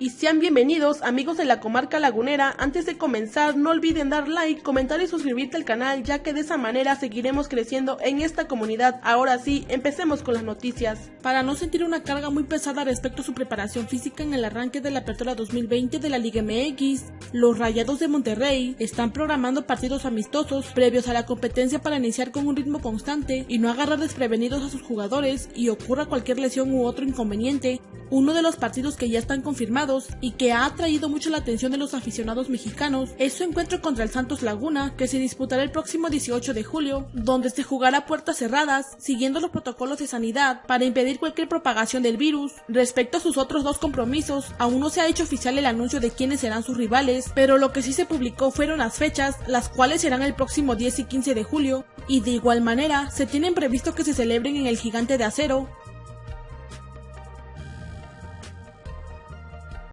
y sean bienvenidos amigos de la comarca lagunera. Antes de comenzar no olviden dar like, comentar y suscribirte al canal ya que de esa manera seguiremos creciendo en esta comunidad. Ahora sí, empecemos con las noticias. Para no sentir una carga muy pesada respecto a su preparación física en el arranque de la apertura 2020 de la Liga MX, los Rayados de Monterrey están programando partidos amistosos previos a la competencia para iniciar con un ritmo constante y no agarrar desprevenidos a sus jugadores y ocurra cualquier lesión u otro inconveniente. Uno de los partidos que ya están confirmados y que ha atraído mucho la atención de los aficionados mexicanos es su encuentro contra el Santos Laguna, que se disputará el próximo 18 de julio, donde se jugará puertas cerradas, siguiendo los protocolos de sanidad para impedir cualquier propagación del virus. Respecto a sus otros dos compromisos, aún no se ha hecho oficial el anuncio de quiénes serán sus rivales, pero lo que sí se publicó fueron las fechas, las cuales serán el próximo 10 y 15 de julio, y de igual manera se tienen previsto que se celebren en el Gigante de Acero,